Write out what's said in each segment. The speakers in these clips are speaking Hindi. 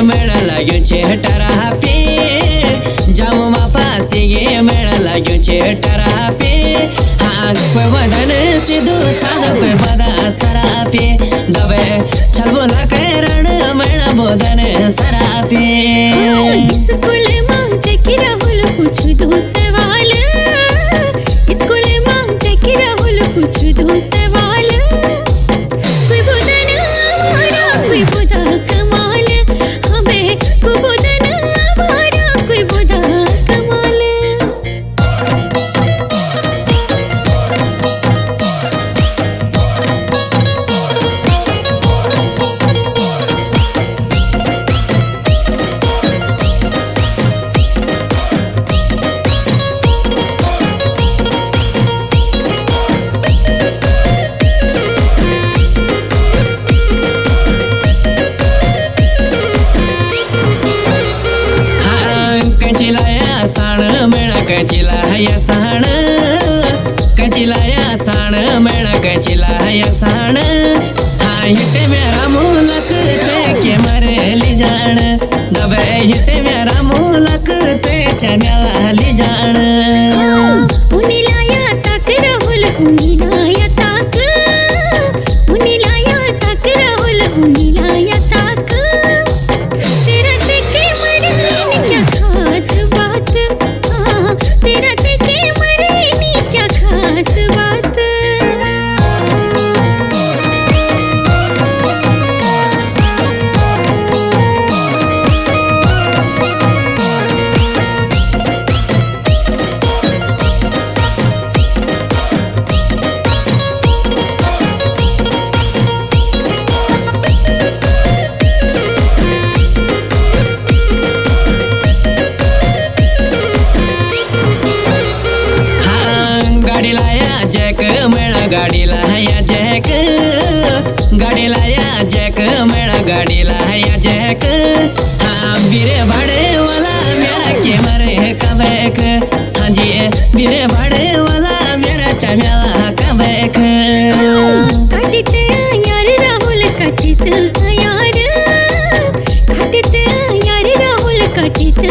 મેળા લાગ્યો છે હટારા આપે. જામમાં પાસે મેળા લાગ્યો છે હટારા આપે. હાથ પર વધન સીધું સાદ પર બધા સરા આપે. દવે છલવો ના કરણ कचिलाया साण मेळा कचिला हया साण. कचिलाया साण मेळा कचिला हया साण. हा हिते मेरा मुलक ते के मरली जाण. दबे हिते मेरा मुलक ते चण्याली जाण. उनिलाया तक राहुल उनिलाया तक. उनिलाया तक राहुल उनिलाया जैक जॅक मेळा गाडीला जैक। गाड़ी गाडीला या जॅक मेळा गाडीला हया जॅक। हा बिरे भाडेवाला मेळा के मारे का बैक हाजी बिरे भाडेवाला मेळा चम्याला का बैक कटिते यार राहुल, कटित यार। कटिते यार राहुल, कटित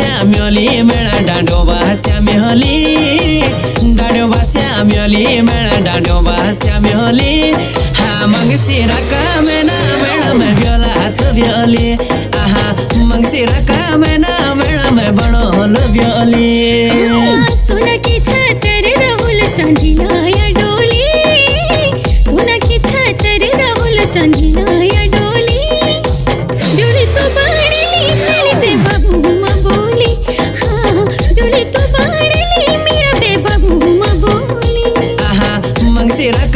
श्याम्यली मेरा डाडोबा श्याम्यली डाडोबा श्याम्यली मेरा हा मंगसिरा का मेना ब्योला तो ब्योली आहा मंगसिरा का मेना बड़ो लो ब्योली की छातर राहुल चांदी लाया डोली। की छातर राहुल चांदी será